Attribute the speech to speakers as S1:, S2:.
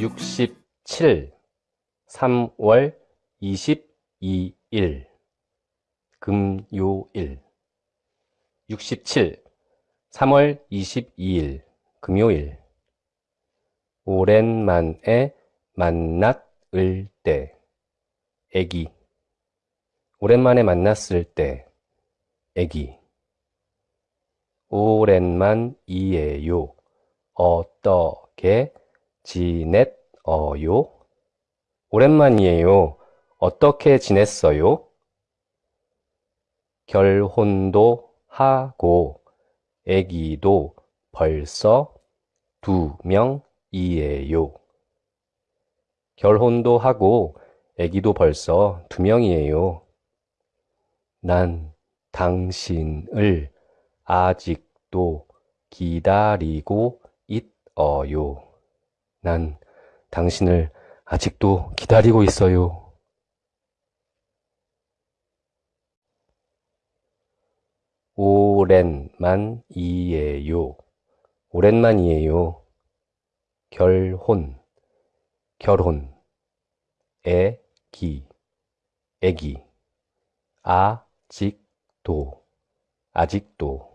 S1: 67 3월 22일 금요일. 67 3월 22일 금요일. 오랜만에 만났을 때 애기. 오랜만에 만났을 때 애기. 오랜만이에요. 어떻게 지냈어요? 오랜만이에요. 어떻게 지냈어요? 결혼도 하고 애기도 벌써 두 명이에요. 결혼도 하고 애기도 벌써 두 명이에요. 난 당신을 아직도 기다리고 있어요. 난 당신을 아직도 기다리고 있어요. 오랜만이에요. 오랜만이에요. 결혼, 결혼, 애기, 애기, 아직도, 아직도.